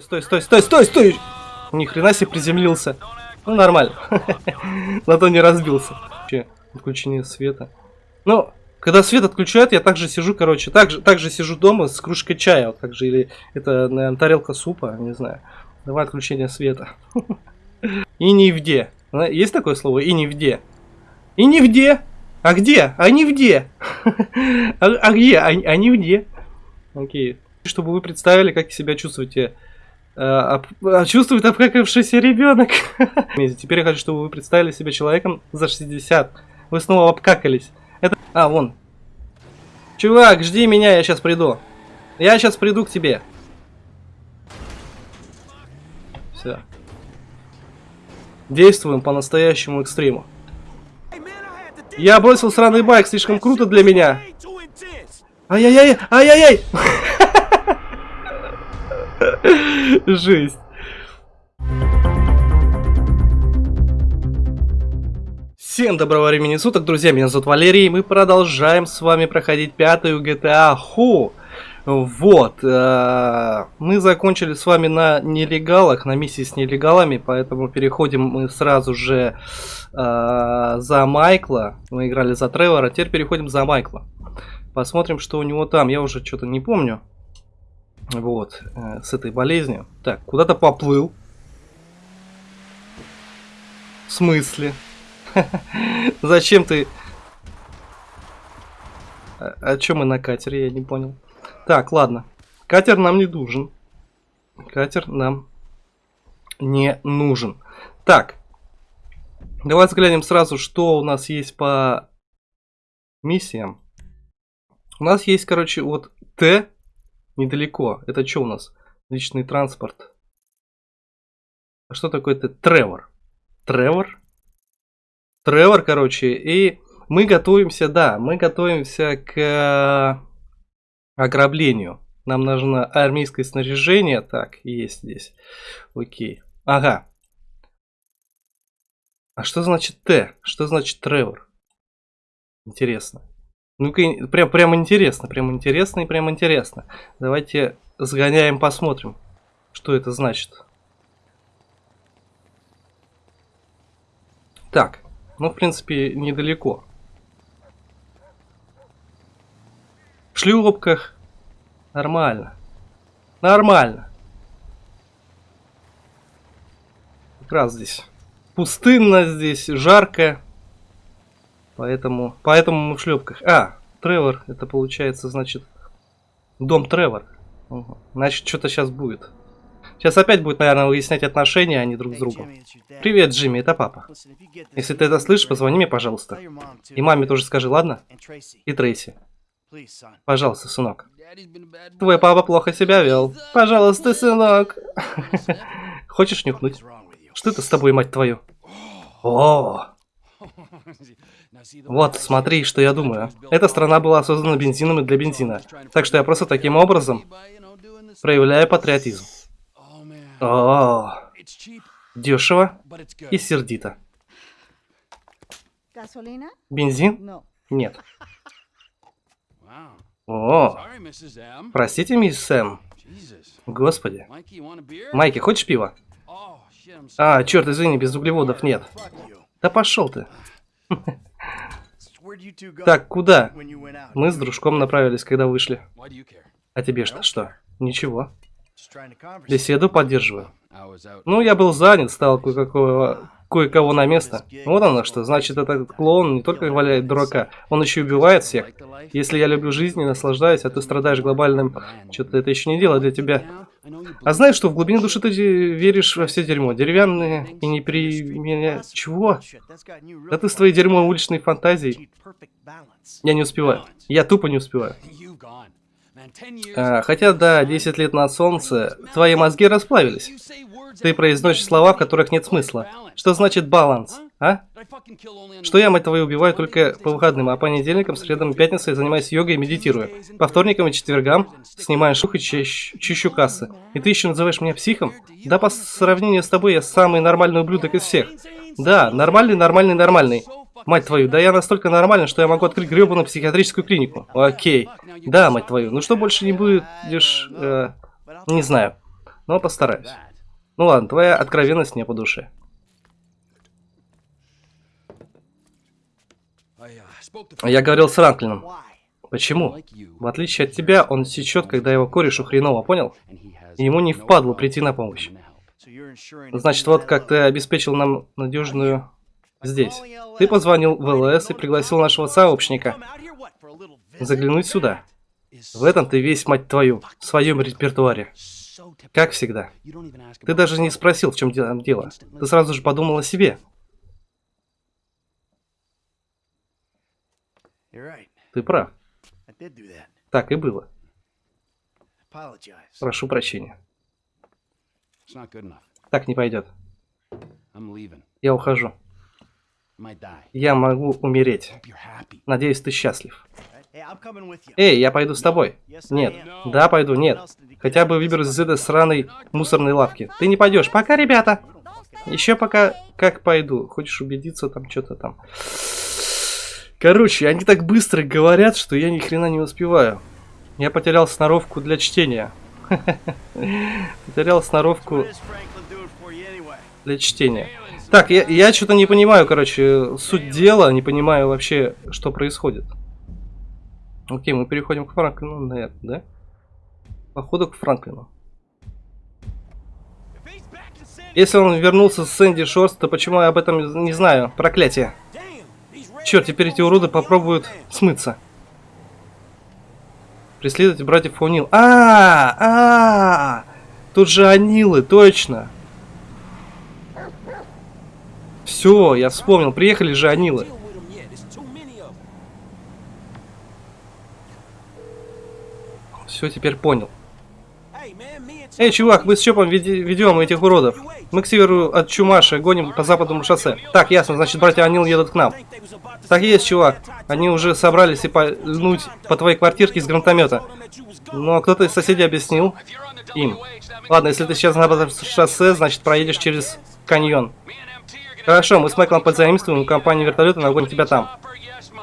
Стой, стой, стой, стой, стой! Ни хрена себе приземлился. Ну, нормально. Зато не разбился. Че, отключение света. Ну, когда свет отключают, я также сижу, короче, также, также сижу дома с кружкой чая, вот так же, или это, наверное, тарелка супа, не знаю. Давай отключение света. И не где. Есть такое слово? И не где. И не где. А где? А не где. А, а где? А, а не где. Окей. Чтобы вы представили, как себя чувствуете. А, а, чувствует обкакавшийся ребенок. Теперь я хочу, чтобы вы представили себя человеком за 60. Вы снова обкакались. Это... А, вон. Чувак, жди меня, я сейчас приду. Я сейчас приду к тебе. Все. Действуем по настоящему экстриму. Я бросил сраный байк, слишком круто для меня. Ай-яй-яй, ай-яй-яй. Жесть. Всем доброго времени суток, друзья, меня зовут Валерий, и мы продолжаем с вами проходить пятую GTA Ху. Вот, э, мы закончили с вами на нелегалах, на миссии с нелегалами, поэтому переходим мы сразу же э, за Майкла. Мы играли за Тревора, теперь переходим за Майкла. Посмотрим, что у него там, я уже что-то не помню. Вот, э, с этой болезнью. Так, куда-то поплыл. В смысле? Зачем ты... А, о чем мы на катере, я не понял. Так, ладно. Катер нам не нужен. Катер нам не нужен. Так. Давай взглянем сразу, что у нас есть по миссиям. У нас есть, короче, вот Т недалеко. Это что у нас? Личный транспорт. А что такое Т? Тревор. Тревор? Тревор, короче. И мы готовимся, да, мы готовимся к ограблению. Нам нужно армейское снаряжение. Так, есть здесь. Окей. Ага. А что значит Т? Что значит Тревор? Интересно. Ну-ка, прям, прям интересно, прям интересно и прям интересно. Давайте сгоняем, посмотрим, что это значит. Так, ну, в принципе, недалеко. В шлюпках. Нормально. Нормально. Как раз здесь пустынно, здесь жарко. Поэтому, поэтому мы в шлепках. А, Тревор, это получается, значит, дом Тревор. Угу. Значит, что-то сейчас будет. Сейчас опять будет, наверное, выяснять отношения они друг с другом. Привет, Джимми, это папа. Если ты это слышишь, позвони мне, пожалуйста. И маме тоже скажи, ладно? И Трейси. Пожалуйста, сынок. Твой папа плохо себя вел. Пожалуйста, сынок. Хочешь нюхнуть? Что это с тобой, мать твою? О! Вот, смотри, что я думаю. Эта страна была создана бензином и для бензина. Так что я просто таким образом проявляю патриотизм. О, дешево и сердито. Бензин? Нет. О, простите, мисс Сэм. Господи. Майки, хочешь пива? А, черт, извини, без углеводов нет. Да пошел ты. Так, куда? Мы с дружком направились, когда вышли. А тебе что? Что? Ничего. Беседу поддерживаю. Ну, я был занят, стал кое-какого кое-кого на место. Вот оно что, значит этот клоун не только валяет дурака, он еще и убивает всех. Если я люблю жизнь и наслаждаюсь, а ты страдаешь глобальным... Что-то это еще не дело для тебя. А знаешь что, в глубине души ты веришь во все дерьмо. Деревянные и не при... меня... Чего? Да ты с твоей дерьмо уличной фантазией. Я не успеваю. Я тупо не успеваю. А, хотя, да, 10 лет на солнце, твои мозги расплавились. Ты произносишь слова, в которых нет смысла. Что значит баланс, а? Что я, мать твою, убиваю только по выходным, а по понедельникам, средам и пятницам занимаюсь йогой и медитирую. По вторникам и четвергам снимаю шух и чищу, кассы. И ты еще называешь меня психом? Да по сравнению с тобой я самый нормальный ублюдок из всех. Да, нормальный, нормальный, нормальный. Мать твою, да я настолько нормальный, что я могу открыть гребаную психиатрическую клинику. Окей. Да, мать твою, ну что больше не будешь... Э, не знаю. но постараюсь. Ну ладно, твоя откровенность мне по душе. Я говорил с Ранклином. Почему? В отличие от тебя, он сечет, когда его корешу хреново, понял? И ему не впадло прийти на помощь. Значит, вот как ты обеспечил нам надежную здесь. Ты позвонил в ЛС и пригласил нашего сообщника заглянуть сюда. В этом ты весь, мать твою, в своем репертуаре. Как всегда. Ты даже не спросил, в чем дело. Ты сразу же подумал о себе. Ты прав. Так и было. Прошу прощения. Так не пойдет. Я ухожу. Я могу умереть. Надеюсь, ты счастлив. Эй, я пойду с тобой. Нет. Да, пойду, нет. Хотя бы выберусь из этой сраной мусорной лавки. Ты не пойдешь. Пока, ребята. Еще пока как пойду. Хочешь убедиться там что-то там. Короче, они так быстро говорят, что я ни хрена не успеваю. Я потерял сноровку для чтения. Потерял сноровку для чтения. Так, я, что-то не понимаю, короче, суть дела, не понимаю вообще, что происходит. Окей, мы переходим к Франклину, на да? Походу к Франклину. Если он вернулся с Сэнди Шорс, то почему я об этом не знаю? Проклятие. Черт, теперь эти уроды попробуют смыться. Преследовать братьев Фунил. А, -а, а, тут же Анилы, точно. Все, я вспомнил, приехали же Анилы. Все, теперь понял. Эй, чувак, мы с Чопом ведем этих уродов. Мы к северу от Чумаша гоним по западному шоссе. Так, ясно, значит, братья Анил едут к нам. Так есть, чувак. Они уже собрались и пальнуть по твоей квартирке из гранатомета. Но кто-то из соседей объяснил им. Ладно, если ты сейчас на шоссе, значит проедешь через каньон. Хорошо, мы с Майклом подзаимствуем компанию вертолета, нагоним тебя там.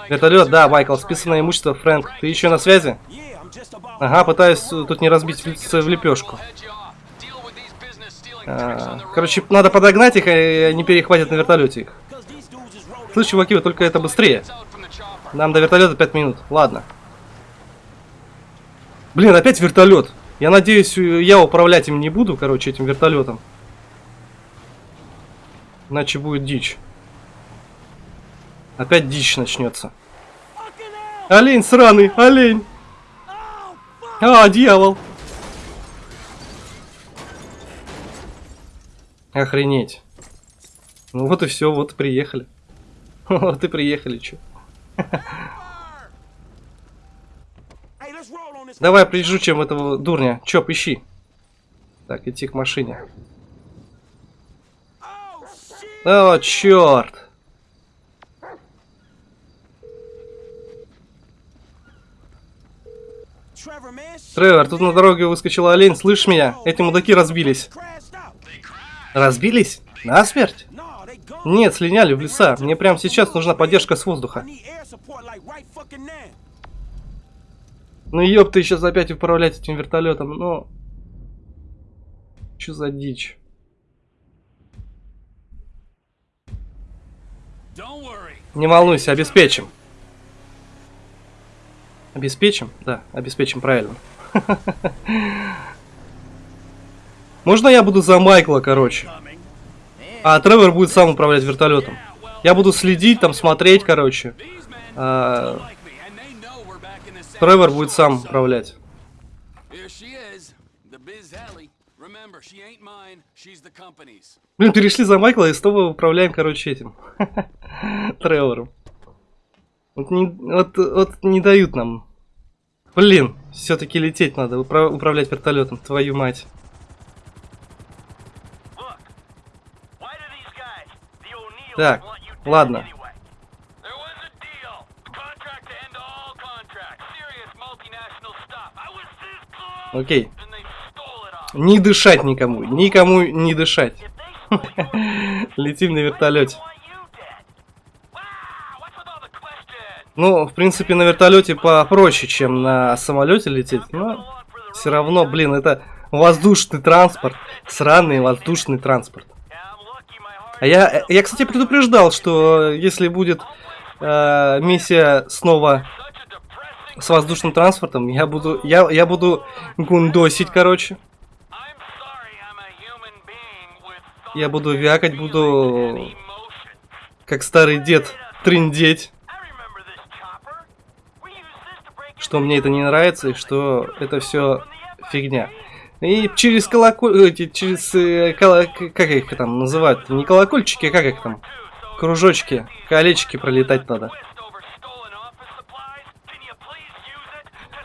Вертолет, да, Майкл, списанное имущество, Фрэнк. Ты еще на связи? Ага, пытаюсь тут не разбить в лепешку. А, короче, надо подогнать их, и они перехватят на вертолете их. Слышь, чуваки, вы только это быстрее. Нам до вертолета 5 минут. Ладно. Блин, опять вертолет. Я надеюсь, я управлять им не буду, короче, этим вертолетом. Иначе будет дичь. Опять дичь начнется. Олень сраный, олень. А, дьявол. Охренеть. Ну вот и все, вот и приехали. Вот и приехали, чё. Давай чем этого дурня. Чё, ищи. Так, идти к машине. О, черт! Тревор, тут на дороге выскочил олень, слышь меня? Эти мудаки разбились. Разбились? Насмерть? Нет, слиняли в леса. Мне прямо сейчас нужна поддержка с воздуха. Ну ёб ты сейчас опять управлять этим вертолетом, ну... Что за дичь? Не волнуйся, обеспечим. Обеспечим? Да, обеспечим, правильно. Можно я буду за Майкла, короче? А Тревор будет сам управлять вертолетом. Я буду следить, там смотреть, короче. А... Тревор будет сам управлять. Блин, перешли за Майкла и снова управляем, короче, этим. Тревором. Вот не, вот, вот не дают нам. Блин, все-таки лететь надо, управлять вертолетом, твою мать. Так, ладно. Окей. Не дышать никому. Никому не дышать. Летим на вертолете. Ну, в принципе, на вертолете попроще, чем на самолете лететь. Но все равно, блин, это воздушный транспорт. Сраный воздушный транспорт. А я, я, кстати, предупреждал, что если будет э, миссия снова с воздушным транспортом, я буду, я, я буду гундосить, короче. Я буду вякать, буду как старый дед трындеть. Что мне это не нравится и что это все фигня. И через колоколь... Через... Э, коло, как их там называют? Не колокольчики, а как их там? Кружочки, колечки пролетать надо.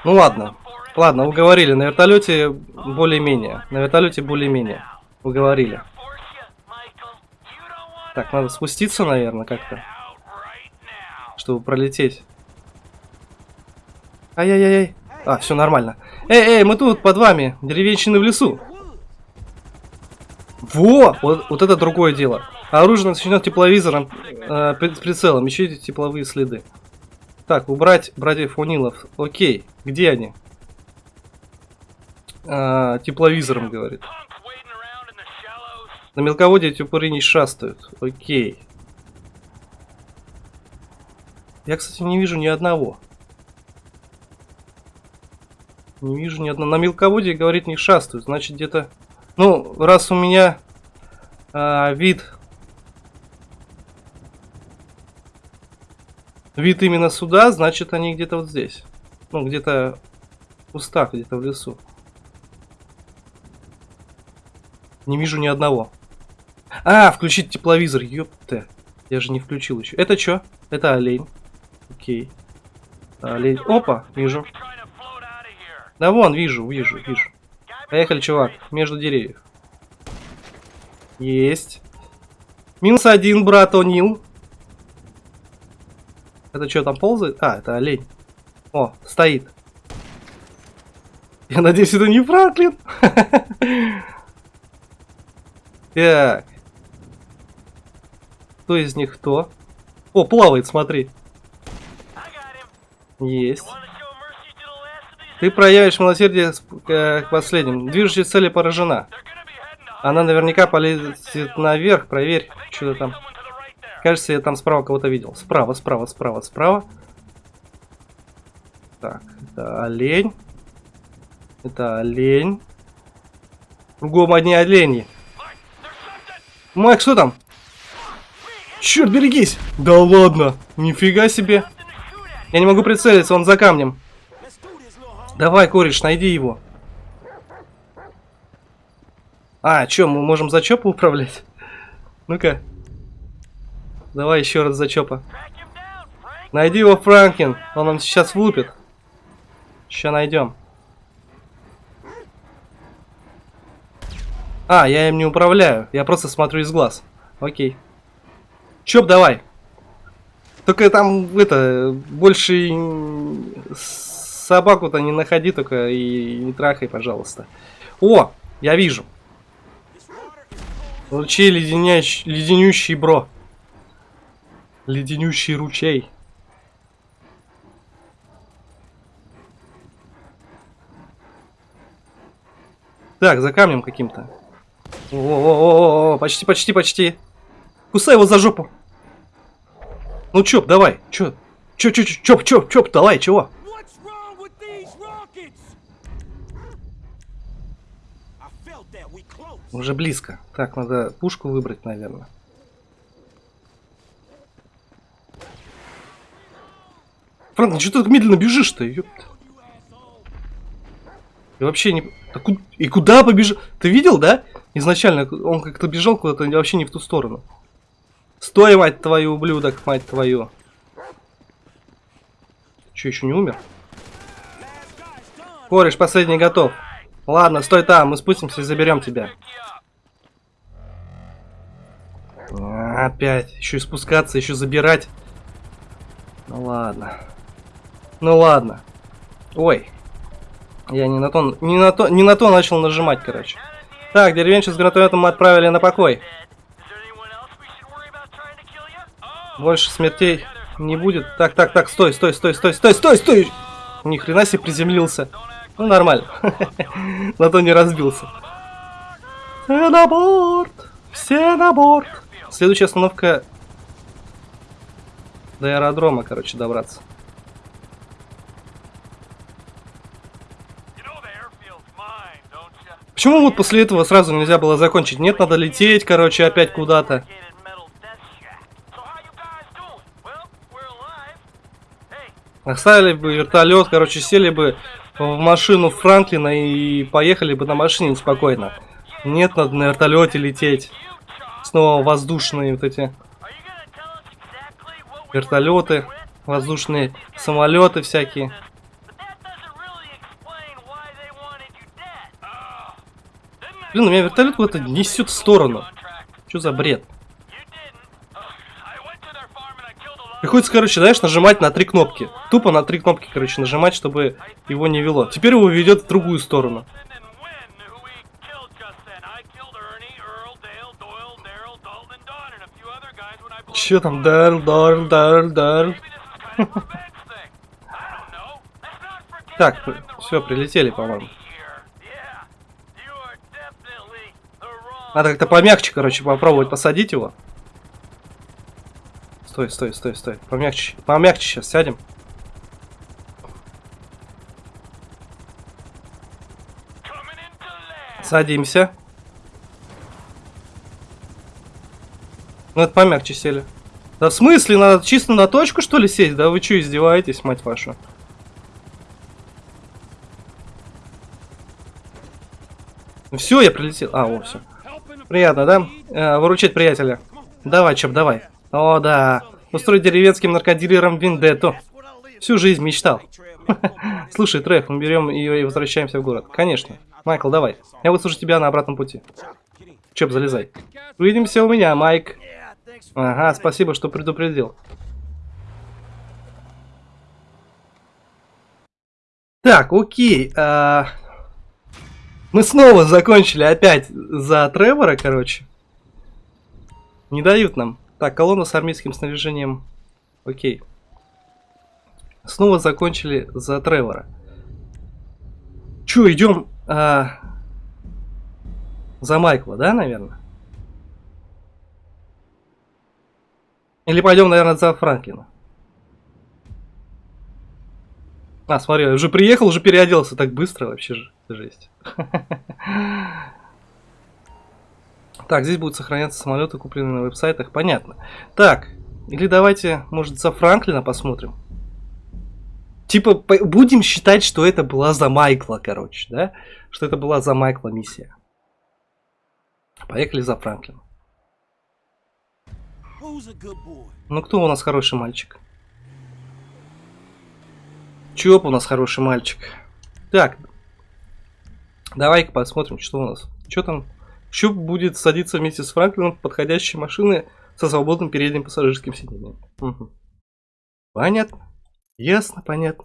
Ну ладно. Ладно, уговорили. На вертолете более-менее. На вертолете более-менее. Уговорили. Так, надо спуститься, наверное, как-то. Чтобы пролететь. Ай-яй-яй. А, все нормально. Эй, эй, мы тут под вами. Деревенщины в лесу. Во! Вот, вот это другое дело. Оружие начнет тепловизором, э, прицелом. Ищите тепловые следы. Так, убрать братьев Унилов. Окей, где они? А, тепловизором, говорит. На мелководье эти упыры не шастают. Окей. Я, кстати, не вижу ни одного. Не вижу ни одного. На мелководье, говорит, не шастают. Значит, где-то... Ну, раз у меня а, вид вид именно сюда, значит они где-то вот здесь. Ну, где-то в кустах, где-то в лесу. Не вижу ни одного. А, включить тепловизор, ёпта. Я же не включил еще. Это что? Это олень. Окей. Олень. Опа, вижу. Да вон, вижу, вижу, вижу. Поехали, чувак, между деревьев. Есть. Минус один, брат О'Нил. Это что, там ползает? А, это олень. О, стоит. Я надеюсь, это не Франклин. Так. Кто из них кто? О, плавает, смотри. Есть. Ты проявишь милосердие к последним. Движущая цель поражена. Она наверняка полезет наверх. Проверь, что там. Кажется, я там справа кого-то видел. Справа, справа, справа, справа. Так, это олень. Это олень. Кругом одни олени. Майк, что там? Черт, берегись! Да ладно, нифига себе. Я не могу прицелиться, он за камнем. Давай, кореш, найди его. А, что, мы можем за чопу управлять? Ну-ка. Давай еще раз зачопа. Найди его, Франкин. Он нам сейчас влупит. Сейчас найдем. А, я им не управляю. Я просто смотрю из глаз. Окей. Чоп, давай. Только там, это, больше собаку-то не находи только и не трахай, пожалуйста. О, я вижу. Лучей леденящий, леденющий бро. Леденющий ручей. Так, за камнем каким-то. О, почти, почти, почти. Кусай его за жопу. Ну, Чоп, давай. Чё, чё, чё, Чоп, Чоп, Чоп, давай, чего? Уже близко. Так, надо пушку выбрать, наверное. Франк, ну что ты так медленно бежишь-то? И вообще не... А ку... И куда побежал? Ты видел, да? Изначально он как-то бежал куда-то вообще не в ту сторону. Стой, мать твою, ублюдок, мать твою. Че, еще не умер? Кореш, последний готов. Ладно, стой там, мы спустимся и заберем тебя. Опять. Еще и спускаться, еще забирать. Ну ладно. Ну ладно. Ой. Я не на то, не на то, не на то начал нажимать, короче. Так, деревенщик с гранатометом мы отправили на покой. Больше смертей не будет. Так, так, так, стой, стой, стой, стой, стой, стой, стой! Ни хрена себе приземлился. Ну, нормально. На то не разбился. Все на борт! Все на борт! Следующая остановка до аэродрома, короче, добраться. Почему вот после этого сразу нельзя было закончить? Нет, надо лететь, короче, опять куда-то. Оставили бы вертолет, короче, сели бы в машину Франклина и поехали бы на машине спокойно. Нет, надо на вертолете лететь. Снова воздушные вот эти вертолеты, воздушные самолеты всякие. Блин, у меня вертолет куда-то несет в сторону. Что за бред? Приходится, короче, знаешь, нажимать на три кнопки. Тупо на три кнопки, короче, нажимать, чтобы его не вело. Теперь его ведет в другую сторону. Че там? Дарл, дарл, дарл, дарл. Так, все, прилетели, по-моему. Надо как-то помягче, короче, попробовать посадить его. Стой, стой, стой, стой. Помягче. Помягче сейчас сядем. Садимся. Ну это помягче сели. Да в смысле? Надо чисто на точку что ли сесть? Да вы что издеваетесь, мать вашу? Все, я прилетел. А, о, все. Приятно, да? Э, выручать приятеля. Давай, Чоп, давай. О, да. Устроить деревенским наркодилерам виндетту. Всю жизнь мечтал. Слушай, Треф, мы берем ее и возвращаемся в город. Конечно. Майкл, давай. Я выслушаю тебя на обратном пути. Чоп, залезай. Увидимся у меня, Майк. Ага, спасибо, что предупредил. Так, окей. А... Мы снова закончили опять за Тревора, короче. Не дают нам. Так, колонна с армейским снаряжением. Окей. Снова закончили за Тревора. Че, идем а, за Майкла, да, наверное? Или пойдем, наверное, за Франклина? А, смотри, уже приехал, уже переоделся так быстро, вообще же, жесть. Так, здесь будут сохраняться самолеты, купленные на веб-сайтах. Понятно. Так, или давайте, может, за Франклина посмотрим. Типа, будем считать, что это была за Майкла, короче, да? Что это была за Майкла миссия. Поехали за Франклина. Ну, кто у нас хороший мальчик? Чоп у нас хороший мальчик. Так. Давай-ка посмотрим, что у нас. Что там Щуп будет садиться вместе с Франклином в подходящей машины со свободным передним пассажирским сиденьем. Угу. Понятно. Ясно, понятно.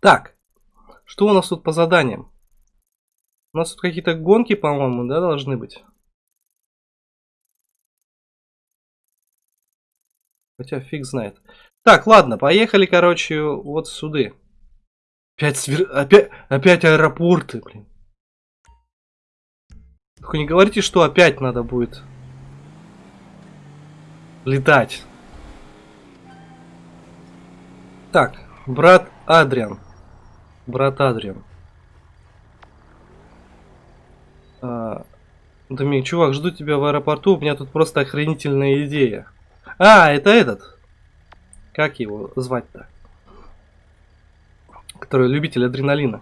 Так, что у нас тут по заданиям? У нас тут какие-то гонки, по-моему, да, должны быть? Хотя фиг знает. Так, ладно, поехали, короче, вот сюда. Опять, свер... опять, опять аэропорты, блин. Только не говорите, что опять надо будет летать. Так, брат Адриан. Брат Адриан. А, Домик, чувак, жду тебя в аэропорту, у меня тут просто охренительная идея. А, это этот. Как его звать-то? Который любитель адреналина.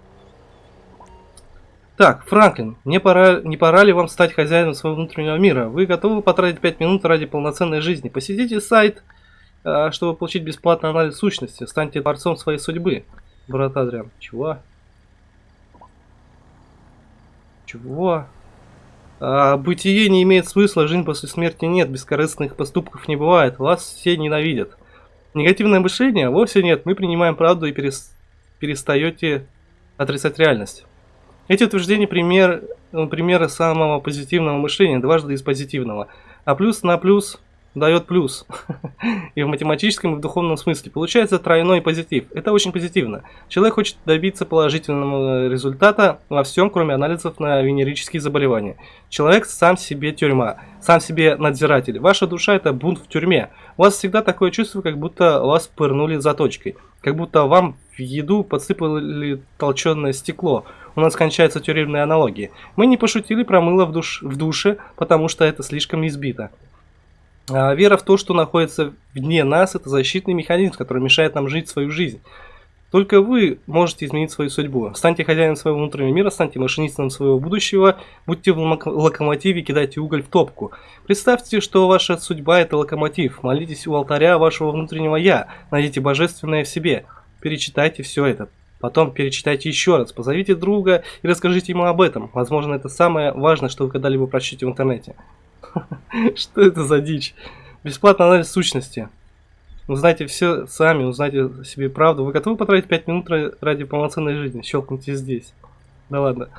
Так, Франклин, не пора, не пора ли вам стать хозяином своего внутреннего мира? Вы готовы потратить 5 минут ради полноценной жизни? Посетите сайт, а, чтобы получить бесплатный анализ сущности. Станьте творцом своей судьбы. Брат Адриан. Чего? Чего? А, бытие не имеет смысла, жизнь после смерти нет, бескорыстных поступков не бывает, вас все ненавидят. Негативное мышление? Вовсе нет, мы принимаем правду и перес... перестаете отрицать реальность. Эти утверждения пример, ну, примеры самого позитивного мышления, дважды из позитивного. А плюс на плюс дает плюс. и в математическом, и в духовном смысле. Получается тройной позитив. Это очень позитивно. Человек хочет добиться положительного результата во всем, кроме анализов на венерические заболевания. Человек сам себе тюрьма, сам себе надзиратель. Ваша душа это бунт в тюрьме. У вас всегда такое чувство, как будто вас пырнули заточкой. Как будто вам в еду подсыпали толченое стекло. У нас кончаются тюремные аналогии. Мы не пошутили про мыло в, душ, в душе, потому что это слишком избито. А вера в то, что находится вне нас, это защитный механизм, который мешает нам жить свою жизнь. Только вы можете изменить свою судьбу. Станьте хозяином своего внутреннего мира, станьте машинистом своего будущего, будьте в локомотиве, кидайте уголь в топку. Представьте, что ваша судьба это локомотив. Молитесь у алтаря вашего внутреннего я, найдите божественное в себе. Перечитайте все это. Потом перечитайте еще раз, позовите друга и расскажите ему об этом. Возможно, это самое важное, что вы когда-либо прочтете в интернете. Что это за дичь? Бесплатный анализ сущности. Узнайте все сами, узнайте себе правду. Вы готовы потратить 5 минут ради полноценной жизни? Щелкните здесь. Да ладно.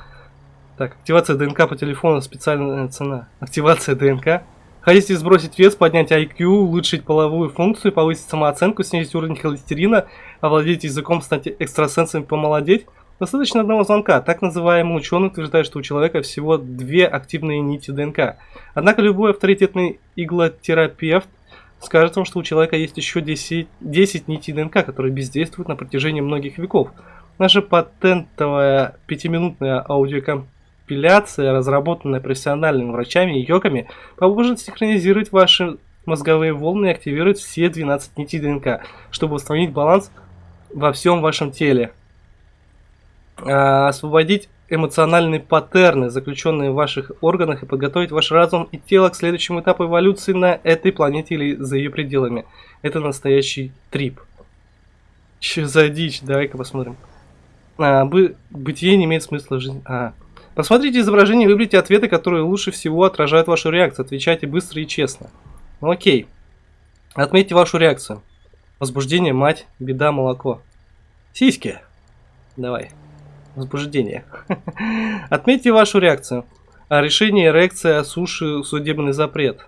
Так, активация ДНК по телефону, специальная цена. Активация ДНК. Хотите сбросить вес, поднять IQ, улучшить половую функцию, повысить самооценку, снизить уровень холестерина, овладеть языком, стать экстрасенсом и помолодеть? Достаточно одного звонка. Так называемый ученый утверждает, что у человека всего две активные нити ДНК. Однако любой авторитетный иглотерапевт скажет вам, что у человека есть еще 10, 10 нитей ДНК, которые бездействуют на протяжении многих веков. Наша патентовая пятиминутная аудиокомпиляция, разработанная профессиональными врачами и йогами, поможет синхронизировать ваши мозговые волны и активировать все 12 нитей ДНК, чтобы установить баланс во всем вашем теле. А, освободить эмоциональные паттерны, заключенные в ваших органах, и подготовить ваш разум и тело к следующему этапу эволюции на этой планете или за ее пределами. Это настоящий трип. Че за дичь? Давай-ка посмотрим. А, бы, бытие не имеет смысла жизни. А. Посмотрите изображение выберите ответы, которые лучше всего отражают вашу реакцию. Отвечайте быстро и честно. Ну, окей. Отметьте вашу реакцию. Возбуждение, мать, беда, молоко. Сиськи. Давай возбуждение. Отметьте вашу реакцию. А решение эрекция, суши, судебный запрет.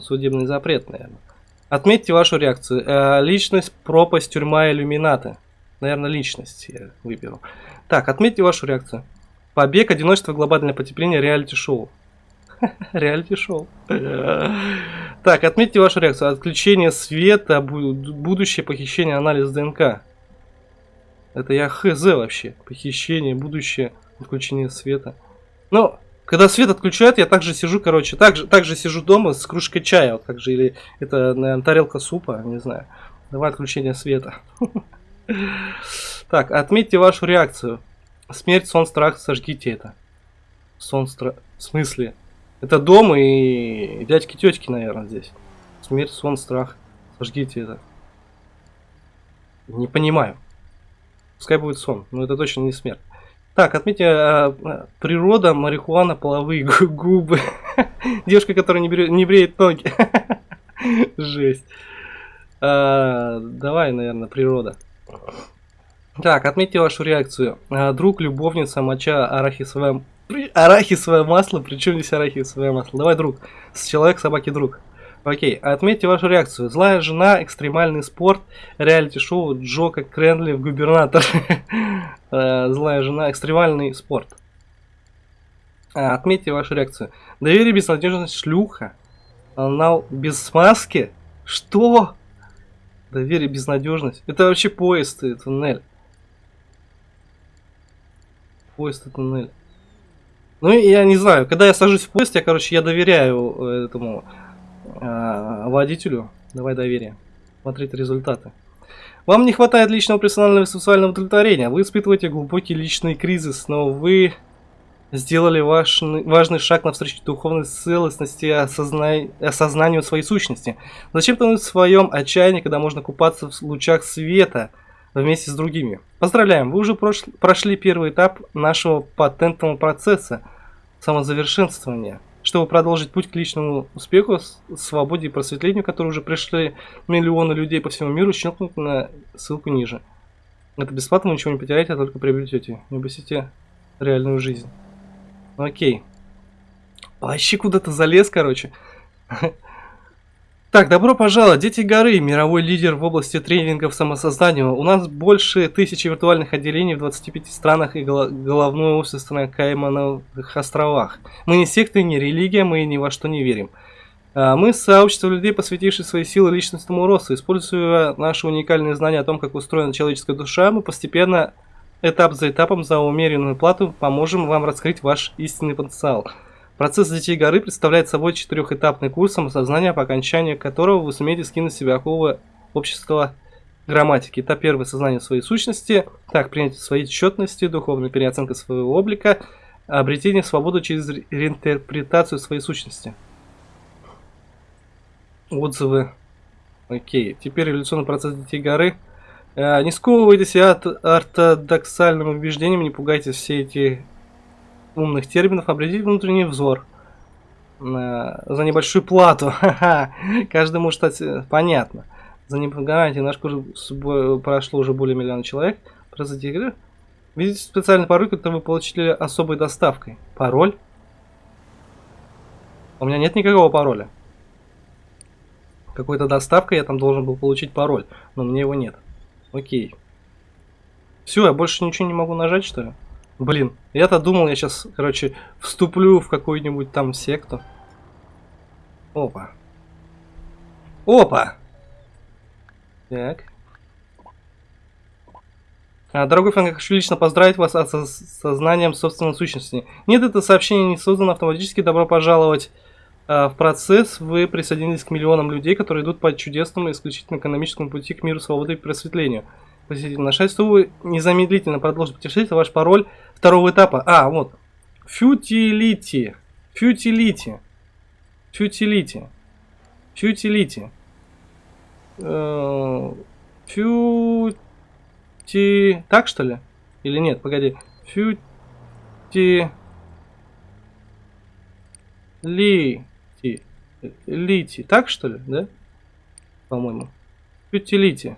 Судебный запрет, наверное. Отметьте вашу реакцию. А, личность, пропасть, тюрьма, иллюминаты. Наверное, личность я выберу. Так, отметьте вашу реакцию. Побег, одиночество, глобальное потепление, реалити-шоу. Реалити-шоу. Так, отметьте вашу реакцию. Отключение света, будущее похищение, анализ ДНК. Это я хз вообще. Похищение, будущее, отключение света. Но когда свет отключают, я также сижу, короче, также, также сижу дома с кружкой чая, вот как же, или это, наверное, тарелка супа, не знаю. Давай отключение света. Так, отметьте вашу реакцию. Смерть, сон, страх, сожгите это. Сон, страх... В смысле? Это дом и дядьки-тетки, наверное, здесь. Смерть, сон, страх. Сожгите это. Не понимаю. Пускай будет сон, но это точно не смерть. Так, отметьте, а, природа, марихуана, половые губы. Девушка, которая не, берет, не бреет ноги. Жесть. А, давай, наверное, природа. Так, отметьте вашу реакцию. А, друг, любовница, моча, арахисовое, арахисовое масло. Причем здесь арахисовое масло? Давай, друг. Человек, собаки, друг. Окей, отметьте вашу реакцию. Злая жена, экстремальный спорт, реалити-шоу Джока Кренли в губернатор. Э, злая жена, экстремальный спорт. А, отметьте вашу реакцию. Доверие, безнадежность, шлюха. Анал без смазки? Что? Доверие, безнадежность. Это вообще поезд и туннель. Поезд и туннель. Ну, я не знаю, когда я сажусь в поезд, я, короче, я доверяю э, этому э, водителю. Давай доверие. Смотрите результаты. Вам не хватает личного персонального и сексуального удовлетворения. Вы испытываете глубокий личный кризис, но вы сделали ваш, важный шаг навстречу духовной целостности и осозна... осознанию своей сущности. Зачем тонуть в своем отчаянии, когда можно купаться в лучах света вместе с другими? Поздравляем, вы уже прош... прошли первый этап нашего патентного процесса самозавершенствования чтобы продолжить путь к личному успеху, свободе и просветлению, которые уже пришли миллионы людей по всему миру, щелкнуть на ссылку ниже. Это бесплатно, вы ничего не потеряете, а только приобретете. Не упустите реальную жизнь. Окей. Вообще куда-то залез, короче. Так, добро пожаловать, Дети Горы, мировой лидер в области тренингов самосоздания. У нас больше тысячи виртуальных отделений в 25 странах и головное офис на Каймановых островах. Мы не секта, не религия, мы ни во что не верим. А, мы сообщество людей, посвятившие свои силы личностному росту. Используя наши уникальные знания о том, как устроена человеческая душа, мы постепенно, этап за этапом, за умеренную плату, поможем вам раскрыть ваш истинный потенциал. Процесс Детей Горы представляет собой четырехэтапный курс самосознания, по окончанию которого вы сумеете скинуть себя оковы общества грамматики. Этап первый – сознание своей сущности, так, принятие своей отчетности, духовная переоценка своего облика, обретение свободы через реинтерпретацию своей сущности. Отзывы. Окей, теперь революционный процесс Детей Горы. Э, не сковывайтесь от ортодоксальным убеждением, не пугайте все эти умных терминов, обретите внутренний взор. За небольшую плату. Каждый может стать... Э, понятно. За гарантией наш курс прошло уже более миллиона человек. Произойти игры. Видите специальный пароль, который вы получили особой доставкой. Пароль? У меня нет никакого пароля. Какой-то доставкой я там должен был получить пароль, но мне его нет. Окей. Все, я больше ничего не могу нажать, что ли? Блин, я-то думал, я сейчас, короче, вступлю в какую-нибудь там секту. Опа. Опа! Так. А, дорогой фэн, хочу лично поздравить вас с сознанием собственной сущности. Нет, это сообщение не создано автоматически. Добро пожаловать а, в процесс. Вы присоединились к миллионам людей, которые идут по чудесному исключительно экономическому пути к миру, свободы и просветлению. Посетитель на шесть, вы незамедлительно продолжите путешествие. Ваш пароль второго этапа. А, вот. Futility. Futility. Futility. Futility. Фьюти... Так, что ли? Или нет? Погоди. Фьюти... Лити. Лити. Так, что ли? Да? По-моему. Фьютилити.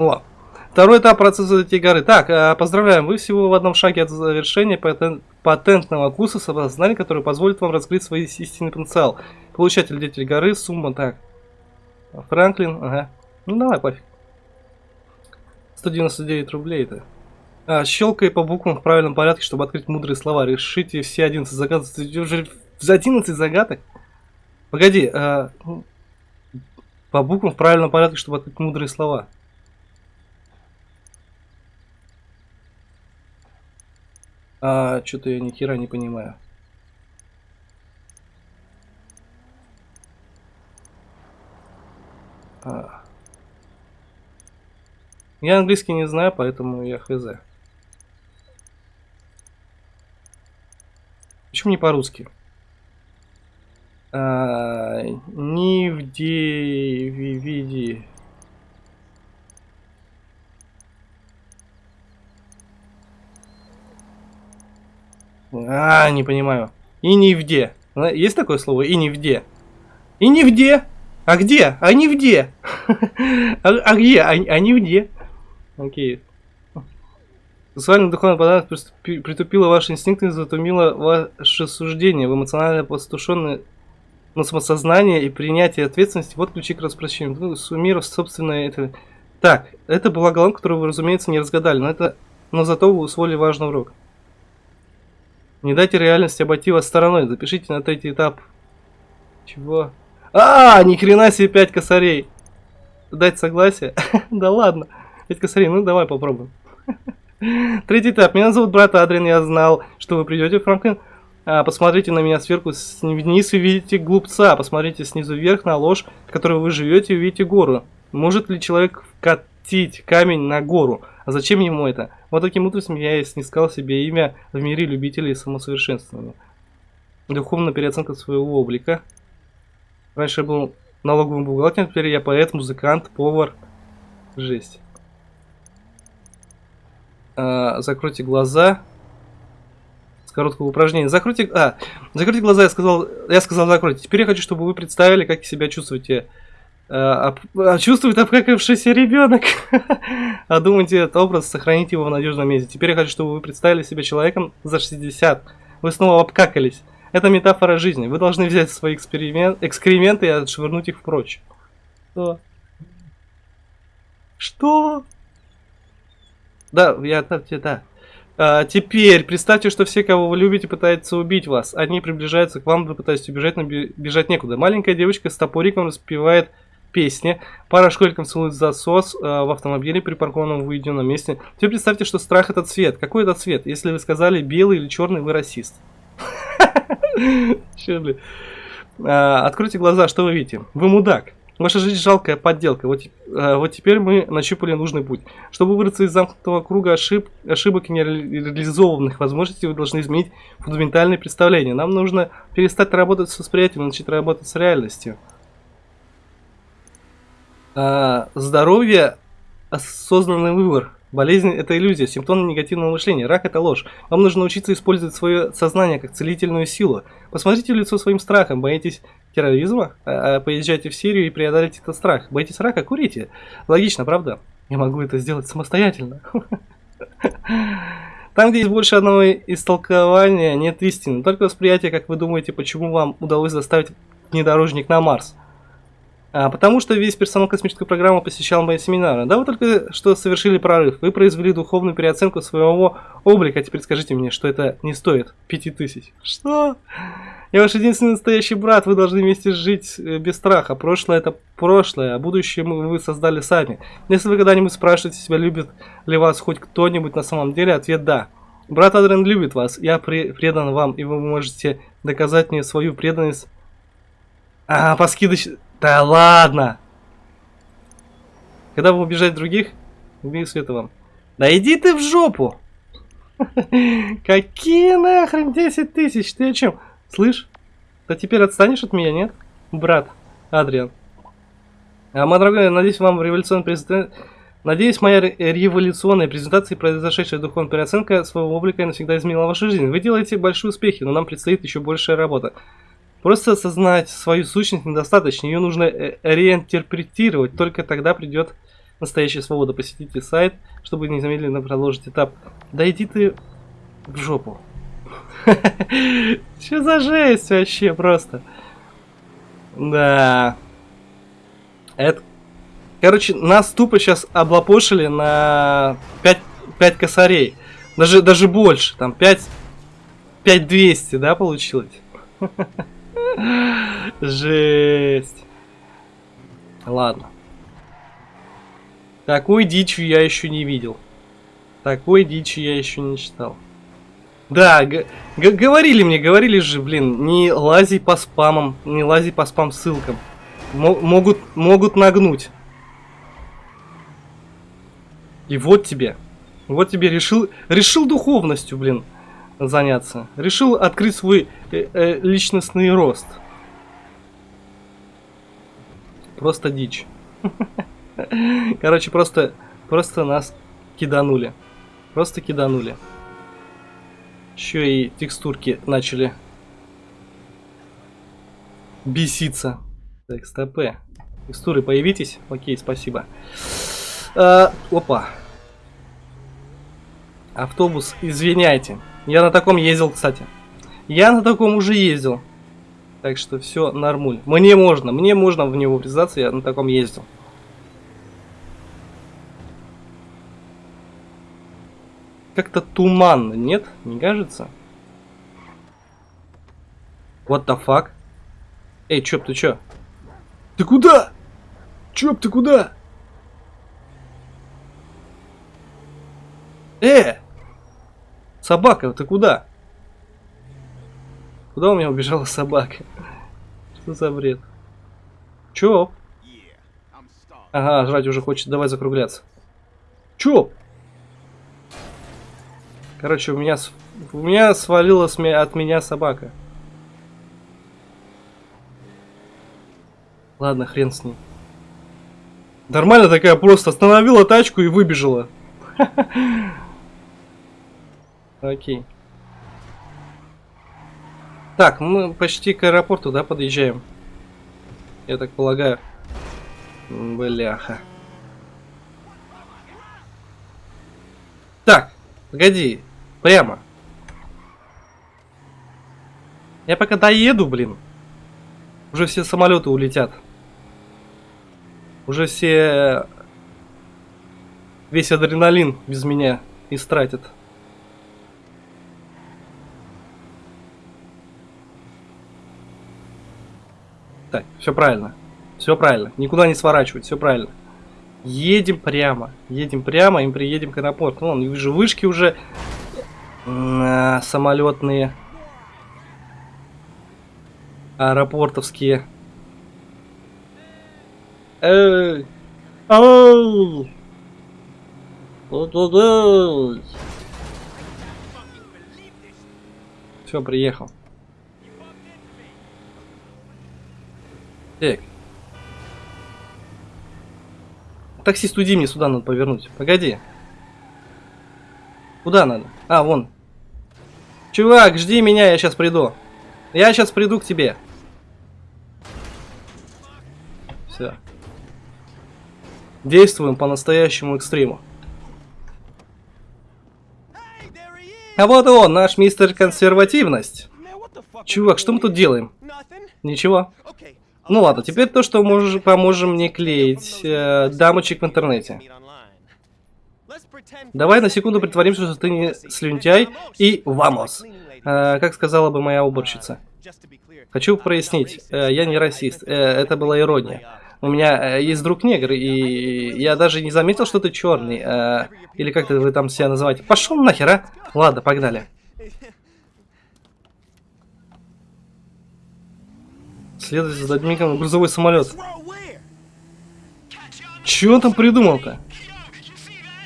О, второй этап процесса этой горы. Так, э, поздравляем, вы всего в одном шаге от завершения патент, патентного курса самосознания, который позволит вам раскрыть свой истинный потенциал. Получатель Деятель горы, сумма, так. Франклин, ага. Ну давай, пофиг. 199 рублей это. А, щелкай по буквам в правильном порядке, чтобы открыть мудрые слова. Решите все 11 загадок. Уже за 11 загадок? Погоди, а, ну, по буквам в правильном порядке, чтобы открыть мудрые слова. А, что-то я ни хера не понимаю. А. Я английский не знаю, поэтому я хз. Почему не по-русски? А, ни в виде А, не понимаю. И не где. Есть такое слово? И не где. И не где. А где? А не где. а, а где? А, а не где. Окей. Сексуальный духовный подарок притупила ваши инстинкты и затумила ваше суждение. Вы эмоционально постушенные на самосознание и принятие ответственности. Вот ключи к распрощению. Ну, суммировав собственное это... Так, это была голова, которую вы, разумеется, не разгадали, но это... Но зато вы усвоили важный урок. Не дайте реальности обойти вас стороной. Запишите на третий этап. Чего? А, ни хрена себе 5 косарей. Дать согласие? да ладно. 5 косарей, ну давай попробуем. Третий этап. Меня зовут брат Адриан, я знал, что вы придете, Франклин. А, посмотрите на меня сверху вниз и видите глупца. Посмотрите снизу вверх на ложь, в которой вы живете и увидите гору. Может ли человек вкатить камень на гору? А зачем ему это? Вот таким образом я и снискал себе имя в мире любителей самосовершенствования. Духовная переоценка своего облика. Раньше я был налоговым бухгалтером, теперь я поэт, музыкант, повар. Жесть. А, закройте глаза. С короткого упражнения. Закройте... А, закройте глаза, я сказал, я сказал закройте. Теперь я хочу, чтобы вы представили, как себя чувствуете а, а, чувствует обкакавшийся ребенок. а думайте этот образ, сохраните его в надежном месте. Теперь я хочу, чтобы вы представили себя человеком за 60. Вы снова обкакались. Это метафора жизни. Вы должны взять свои эксперимент, экскременты и отшвырнуть их прочь. Что? Что? Да, я да, да. А, теперь представьте, что все, кого вы любите, пытаются убить вас. Они приближаются к вам, вы пытаетесь убежать, но бежать некуда. Маленькая девочка с топориком распевает песни. Пара школьников целует засос э, в автомобиле, припаркованном в уединенном месте. Теперь представьте, что страх это цвет. Какой это цвет? Если вы сказали белый или черный, вы расист. Че, блин? А, откройте глаза, что вы видите? Вы мудак. Ваша жизнь жалкая подделка. Вот, э, вот теперь мы нащупали нужный путь. Чтобы выбраться из замкнутого круга ошиб, ошибок и нереализованных возможностей, вы должны изменить фундаментальные представления. Нам нужно перестать работать с восприятием, начать работать с реальностью. А, здоровье – осознанный выбор. Болезнь – это иллюзия, симптом негативного мышления. Рак – это ложь. Вам нужно учиться использовать свое сознание как целительную силу. Посмотрите в лицо своим страхом. Боитесь терроризма? А, а, поезжайте в Сирию и преодолите этот страх. Боитесь рака? Курите. Логично, правда? Я могу это сделать самостоятельно. Там, где есть больше одного истолкования, нет истины. Только восприятие, как вы думаете, почему вам удалось заставить внедорожник на Марс. А, потому что весь персонал космической программы посещал мои семинары. Да, вы только что совершили прорыв. Вы произвели духовную переоценку своего облика. А теперь скажите мне, что это не стоит пяти тысяч. Что? Я ваш единственный настоящий брат. Вы должны вместе жить э, без страха. Прошлое это прошлое, а будущее вы создали сами. Если вы когда-нибудь спрашиваете себя, любит ли вас хоть кто-нибудь на самом деле, ответ да. Брат Адриан любит вас. Я предан вам, и вы можете доказать мне свою преданность. А, по скидочной... Да ладно! Когда вы убежать других, убей света вам. Да иди ты в жопу! Какие нахрен 10 тысяч? Ты о чем? Слышь? Да теперь отстанешь от меня, нет? Брат, Адриан. А, мой дорогой, надеюсь, вам революционная презентация... Надеюсь, моя революционная презентация и произошедшая духовная переоценка своего облика навсегда изменила вашу жизнь. Вы делаете большие успехи, но нам предстоит еще большая работа. Просто осознать свою сущность недостаточно, ее нужно э, реинтерпретировать, только тогда придет настоящая свобода. Посетите сайт, чтобы незамедленно продолжить этап. Да иди ты в жопу. Что за жесть вообще просто? Да. Это... Короче, нас тупо сейчас облапошили на 5, 5 косарей. Даже, даже больше. Там 5... 5200, да, получилось? Жесть. Ладно. Такой дичью я еще не видел. Такой дичи я еще не читал. Да, говорили мне, говорили же, блин, не лази по спамам, не лази по спам ссылкам. М могут, могут нагнуть. И вот тебе. Вот тебе решил, решил духовностью, блин заняться. Решил открыть свой э, э, личностный рост. Просто дичь. Короче, просто, просто нас киданули. Просто киданули. Еще и текстурки начали беситься. Так, стопы. Текстуры появитесь? Окей, спасибо. А, опа. Автобус, извиняйте. Я на таком ездил, кстати. Я на таком уже ездил. Так что все нормуль. Мне можно, мне можно в него врезаться, я на таком ездил. Как-то туманно, нет? Не кажется? What the fuck? Эй, Чоп, ты чё? Ты куда? Чоп, ты куда? Э! Собака, ты куда? Куда у меня убежала собака? Что за бред? Чё? Ага, жрать уже хочет. Давай закругляться. Чё? Короче, у меня, у меня свалилась от меня собака. Ладно, хрен с ней. Нормально такая просто остановила тачку и выбежала. Окей. Так, мы почти к аэропорту, да, подъезжаем? Я так полагаю. Бляха. Так, погоди. Прямо. Я пока доеду, блин. Уже все самолеты улетят. Уже все... Весь адреналин без меня истратят. Так, все правильно. Все правильно. Никуда не сворачивать, все правильно. Едем прямо. Едем прямо и приедем к аэропорту. Вон, вижу вышки уже а, самолетные. Аэропортовские. Эй! Ау! Все, приехал. Так. Таксист, уйди, мне сюда надо повернуть. Погоди. Куда надо? А, вон. Чувак, жди меня, я сейчас приду. Я сейчас приду к тебе. Все. Действуем по настоящему экстриму. А вот и он, наш мистер консервативность. Чувак, что мы тут делаем? Ничего. Ну ладно, теперь то, что можешь, поможем мне клеить э, дамочек в интернете. Давай на секунду притворимся, что ты не слюнтяй и вамос. Э, как сказала бы моя уборщица. Хочу прояснить, э, я не расист, э, это была ирония. У меня э, есть друг негр, и я даже не заметил, что ты черный. Э, или как вы там себя называете. Пошел нахер, а? Ладно, погнали. Следует за Дадмиком грузовой самолет. Чего он там придумал-то?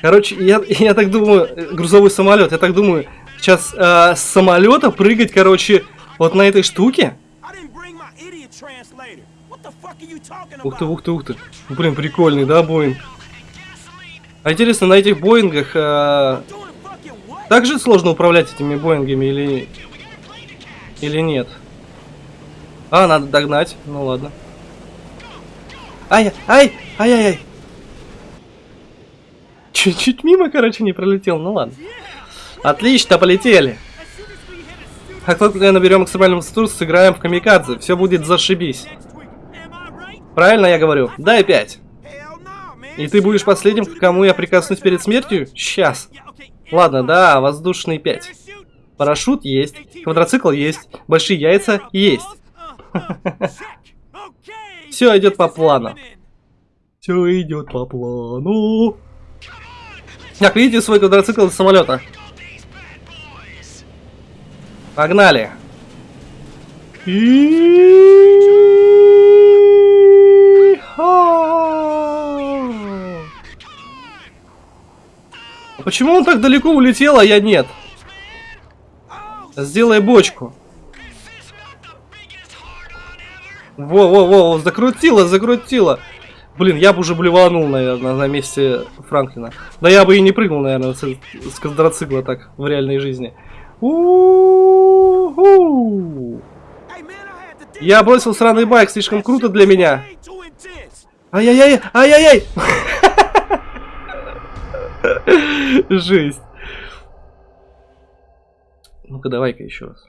Короче, я, я так думаю, грузовой самолет, я так думаю, сейчас э, с самолета прыгать, короче, вот на этой штуке. Ух ты, ух ты, ух ты. Блин, прикольный, да, Боинг? А интересно, на этих Боингах э, также сложно управлять этими Боингами или, или нет? А, надо догнать. Ну ладно. Ай, ай, ай, ай, ай. Чуть-чуть мимо, короче, не пролетел. Ну ладно. Отлично, полетели. Как только наберем максимальную высоту, сыграем в камикадзе. Все будет зашибись. Правильно я говорю? Дай пять. И ты будешь последним, к кому я прикоснусь перед смертью? Сейчас. Ладно, да, воздушный 5. Парашют есть, квадроцикл есть, большие яйца есть. Все идет по плану. Все идет по плану. Так, видите свой квадроцикл из самолета? Погнали. Почему он так далеко улетел, а я нет? Сделай бочку. Во-во-во, закрутила, закрутила. Блин, я бы уже блеванул, наверное, на месте Франклина. Да я бы и не прыгнул, наверное, с, с квадроцикла так в реальной жизни. У -у -у. Я бросил сраный байк, слишком круто для меня. Ай-яй-яй, ай-яй-яй. Жесть. Ну-ка, давай-ка еще раз.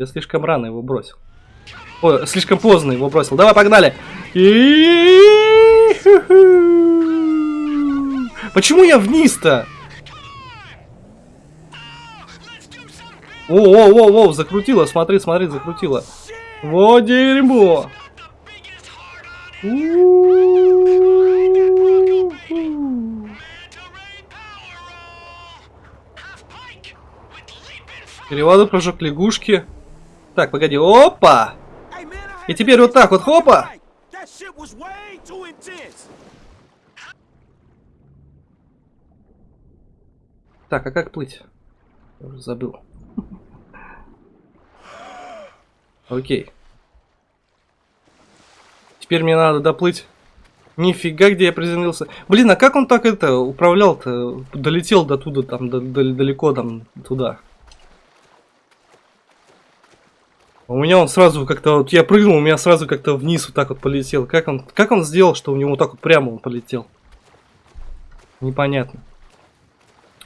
Я слишком рано его бросил. Ой, слишком поздно его бросил. Давай, погнали. Почему я вниз-то? О, о, о, о, закрутила, смотри, смотри, закрутила. Вот дерьмо. Переводы прыжок лягушки. Так, погоди. Опа! И теперь вот так вот, хопа! Так, а как плыть? Уже забыл. Окей. Теперь мне надо доплыть. Нифига, где я приземлился. Блин, а как он так это управлял-то? Долетел до туда, там, до, до, далеко там, туда. У меня он сразу как-то, вот я прыгнул, у меня сразу как-то вниз вот так вот полетел. Как он, как он сделал, что у него вот так вот прямо он полетел? Непонятно.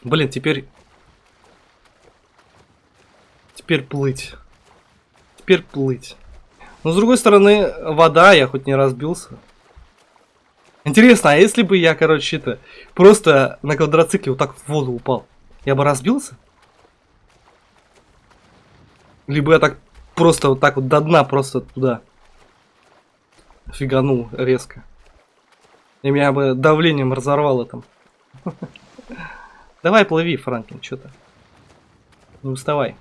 Блин, теперь... Теперь плыть. Теперь плыть. Но с другой стороны, вода, я хоть не разбился. Интересно, а если бы я, короче, это просто на квадроцикле вот так в воду упал, я бы разбился? Либо я так просто вот так вот до дна просто туда фиганул резко. И меня бы давлением разорвало там. Давай плыви, Франклин, что-то. Не уставай.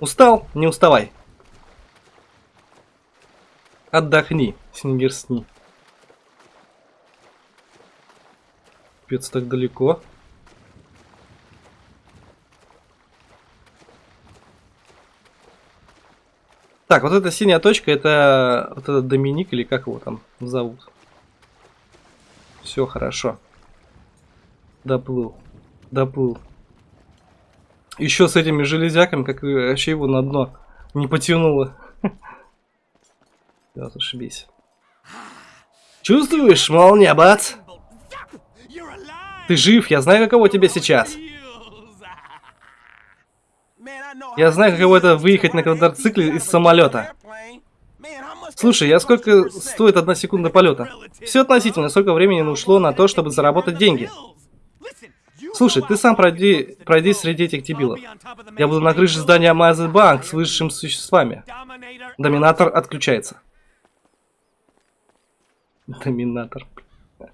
Устал? Не уставай. Отдохни, Снегир сни. Пец так далеко. Так, вот эта синяя точка, это вот этот Доминик или как его там зовут. Все хорошо. Доплыл. Доплыл. Еще с этими железяками, как вообще его на дно не потянуло. Да, зашибись. Чувствуешь, молния, бац? Ты жив, я знаю, каково тебе сейчас. Я знаю, каково это выехать на квадроцикле из самолета. Слушай, я сколько стоит одна секунда полета? Все относительно, сколько времени ушло на то, чтобы заработать деньги. Слушай, ты сам пройди, пройди среди этих дебилов. Я буду на крыше здания Мазы Банк с высшими существами. Доминатор отключается. Доминатор.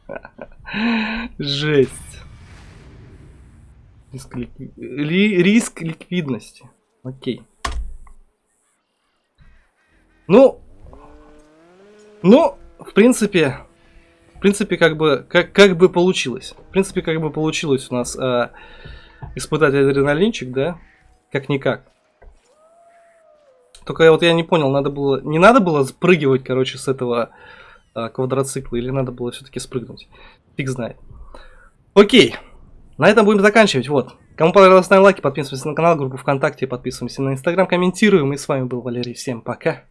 Жесть. Риск. Ли... Риск ликвидности. Окей. Ну, ну, в принципе, в принципе, как бы, как, как бы получилось. В принципе, как бы получилось у нас э, испытать адреналинчик, да? Как-никак. Только вот я не понял, надо было, не надо было спрыгивать, короче, с этого э, квадроцикла, или надо было все-таки спрыгнуть. Фиг знает. Окей. На этом будем заканчивать. Вот. Кому понравилось, ставим лайки, подписываемся на канал, группу ВКонтакте, подписываемся на Инстаграм, комментируем. И с вами был Валерий. Всем пока.